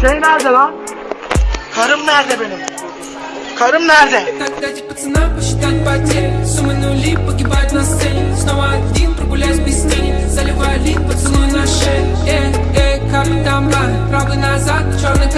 Şey nerede lan? Karım nerede benim? Karım nerede? Правый назад, черный